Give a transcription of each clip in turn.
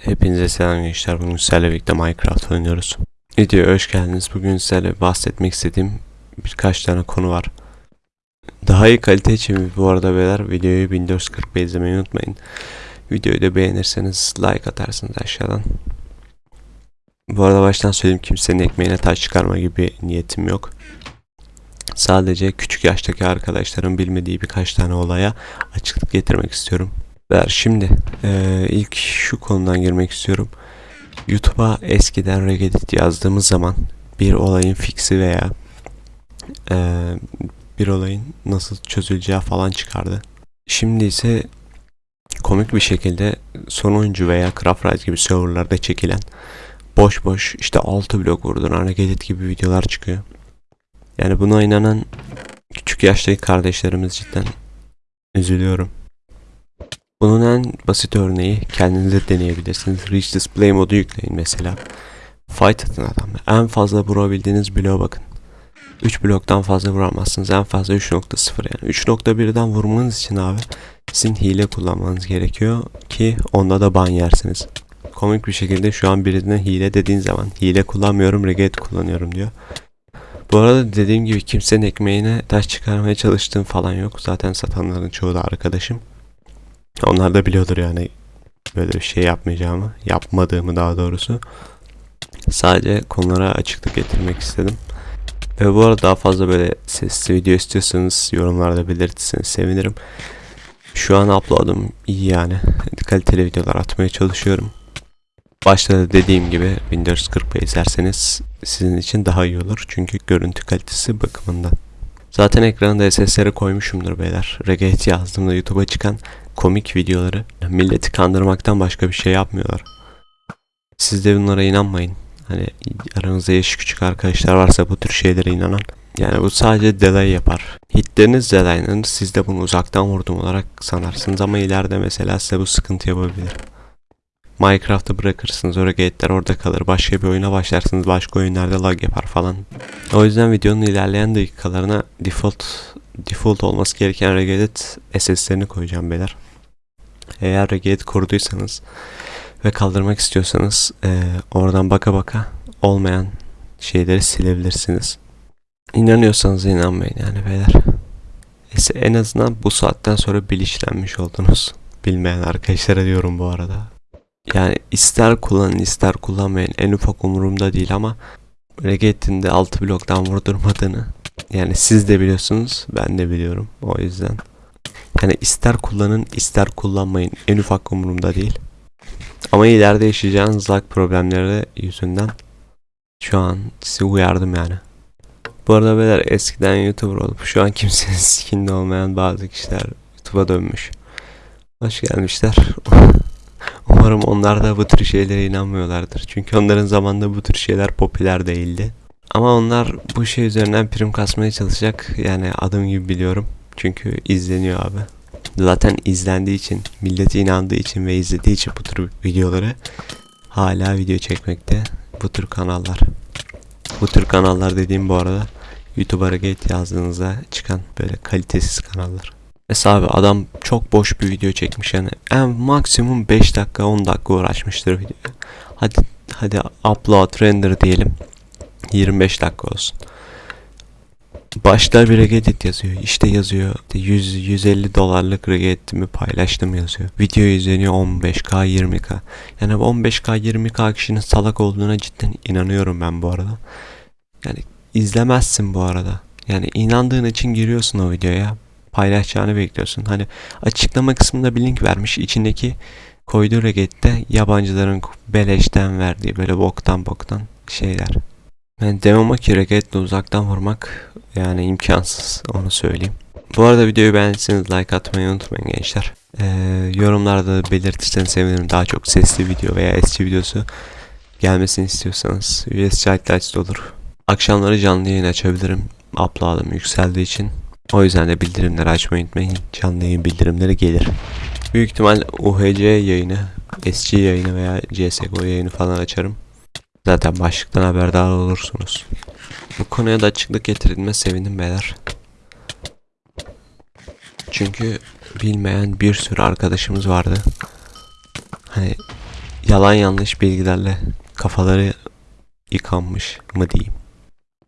Hepinize selam gençler. Bugün sizlerle birlikte Minecraft oynuyoruz. Videoya hoş geldiniz. Bugün sizlerle bahsetmek istediğim birkaç tane konu var. Daha iyi kalite için bu arada beyler videoyu 1440p izlemeyi unutmayın. Videoyu da beğenirseniz like atarsınız aşağıdan. Bu arada baştan söyleyeyim kimsenin ekmeğine taş çıkarma gibi niyetim yok. Sadece küçük yaştaki arkadaşların bilmediği birkaç tane olaya açıklık getirmek istiyorum. Ver şimdi eee, ilk şu konudan girmek istiyorum. YouTube'a eskiden Regedit yazdığımız zaman bir olayın fiksi veya eee, bir olayın nasıl çözüleceği falan çıkardı. Şimdi ise komik bir şekilde sonuncu veya Craft Rise gibi serverlarda çekilen boş boş işte 6 blok vurduran Regedit gibi videolar çıkıyor. Yani buna inanan küçük yaştaki kardeşlerimiz cidden üzülüyorum. Bunun en basit örneği kendiniz de deneyebilirsiniz. Reach Display modu yükleyin mesela. Fight atın adamla. En fazla vurabildiğiniz bloğa bakın. 3 bloktan fazla vuramazsınız. En fazla 3.0 yani. 3.1'den vurmanız için abi sizin hile kullanmanız gerekiyor ki onda da ban yersiniz. Komik bir şekilde şu an birine hile dediğin zaman hile kullanmıyorum regret kullanıyorum diyor. Bu arada dediğim gibi kimsenin ekmeğine taş çıkarmaya çalıştığım falan yok. Zaten satanların çoğu da arkadaşım. Onlar da biliyordur yani böyle bir şey yapmayacağımı, yapmadığımı daha doğrusu. Sadece konulara açıklık getirmek istedim. Ve bu arada daha fazla böyle sesli video istiyorsanız yorumlarda belirtirseniz sevinirim. Şu an upload'um iyi yani. Kaliteli videolar atmaya çalışıyorum. Başta da dediğim gibi 1440p izlerseniz sizin için daha iyi olur. Çünkü görüntü kalitesi bakımından. Zaten ekranda SS'leri koymuşumdur beyler. Regate yazdığımda YouTube'a çıkan komik videoları milleti kandırmaktan başka bir şey yapmıyorlar. Siz de bunlara inanmayın. Hani aranızda yaşı küçük arkadaşlar varsa bu tür şeylere inanan. Yani bu sadece delay yapar. Hitleriniz delaylanır. Siz de bunu uzaktan vurdum olarak sanarsınız ama ileride mesela size bu sıkıntı yapabilir. Minecraft'ı bırakırsınız. O regate'ler orada kalır. Başka bir oyuna başlarsınız. Başka oyunlarda lag yapar falan. O yüzden videonun ilerleyen dakikalarına default default olması gereken regedit SS'lerini koyacağım beyler. Eğer regedit kurduysanız ve kaldırmak istiyorsanız eee, oradan baka baka olmayan şeyleri silebilirsiniz. İnanıyorsanız inanmayın yani beyler. En azından bu saatten sonra bilinçlenmiş oldunuz. Bilmeyen arkadaşlara diyorum bu arada. Yani ister kullanın ister kullanmayın en ufak umurumda değil ama Reget'in de 6 bloktan vurdurmadığını yani siz de biliyorsunuz ben de biliyorum o yüzden. Yani ister kullanın ister kullanmayın en ufak umurumda değil. Ama ileride yaşayacağınız lag problemleri yüzünden şu an sizi uyardım yani. Bu arada beyler eskiden YouTuber olup şu an kimsenin sikinde olmayan bazı kişiler YouTube'a dönmüş. Hoş gelmişler. Umarım onlar da bu tür şeylere inanmıyorlardır. Çünkü onların zamanında bu tür şeyler popüler değildi. Ama onlar bu şey üzerinden prim kasmaya çalışacak. Yani adım gibi biliyorum. Çünkü izleniyor abi. Zaten izlendiği için, milleti inandığı için ve izlediği için bu tür videoları hala video çekmekte bu tür kanallar. Bu tür kanallar dediğim bu arada YouTube'a Gate yazdığınızda çıkan böyle kalitesiz kanallar. Mesela abi adam çok boş bir video çekmiş yani en maksimum 5 dakika 10 dakika uğraşmıştır video. Hadi hadi upload render diyelim 25 dakika olsun. Başta bir regedit yazıyor. İşte yazıyor. işte 100 150 dolarlık regeditimi paylaştım yazıyor. Video izleniyor 15k 20k. Yani bu 15k 20k kişinin salak olduğuna cidden inanıyorum ben bu arada. Yani izlemezsin bu arada. Yani inandığın için giriyorsun o videoya. Paylaşacağını bekliyorsun. Hani açıklama kısmında bir link vermiş. İçindeki koyduğu regette yabancıların beleşten verdiği böyle boktan boktan şeyler. Ben demem o ki regetle uzaktan vurmak yani imkansız onu söyleyeyim. Bu arada videoyu beğendiyseniz like atmayı unutmayın gençler. Ee, yorumlarda belirtirseniz sevinirim daha çok sesli video veya eski videosu gelmesini istiyorsanız. USC Highlights olur. Akşamları canlı yayın açabilirim. Upload'ım yükseldiği için. O yüzden de bildirimleri açmayı unutmayın. Canlı yayın bildirimleri gelir. Büyük ihtimal UHC yayını, SG yayını veya CSGO yayını falan açarım. Zaten başlıktan haberdar olursunuz. Bu konuya da açıklık getirilme sevindim beyler. Çünkü bilmeyen bir sürü arkadaşımız vardı. Hani yalan yanlış bilgilerle kafaları yıkanmış mı diyeyim.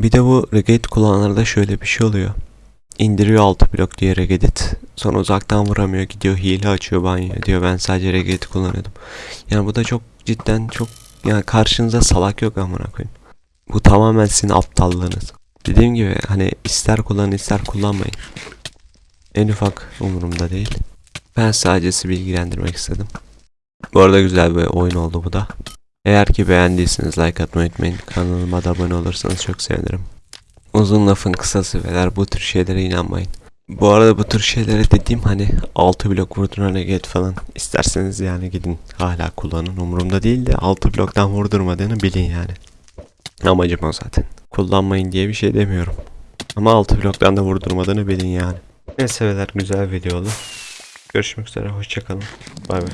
Bir de bu Regedit kullananlarda şöyle bir şey oluyor. İndiriyor 6 blok diye Regedit. Sonra uzaktan vuramıyor gidiyor hile açıyor banyo diyor ben sadece Regedit kullanıyordum. Yani bu da çok cidden çok yani karşınıza salak yok amına koyayım. Bu tamamen sizin aptallığınız. Dediğim gibi hani ister kullanın ister kullanmayın. En ufak umurumda değil. Ben sadece sizi bilgilendirmek istedim. Bu arada güzel bir oyun oldu bu da. Eğer ki beğendiyseniz like atmayı unutmayın. Kanalıma da abone olursanız çok sevinirim. Uzun lafın kısası beyler bu tür şeylere inanmayın. Bu arada bu tür şeylere dediğim hani 6 blok vurdurana get falan isterseniz yani gidin hala kullanın umurumda değil de 6 bloktan vurdurmadığını bilin yani. Amacım o zaten. Kullanmayın diye bir şey demiyorum. Ama 6 bloktan da vurdurmadığını bilin yani. Neyse beyler güzel video oldu. Görüşmek üzere hoşçakalın. Bay bay.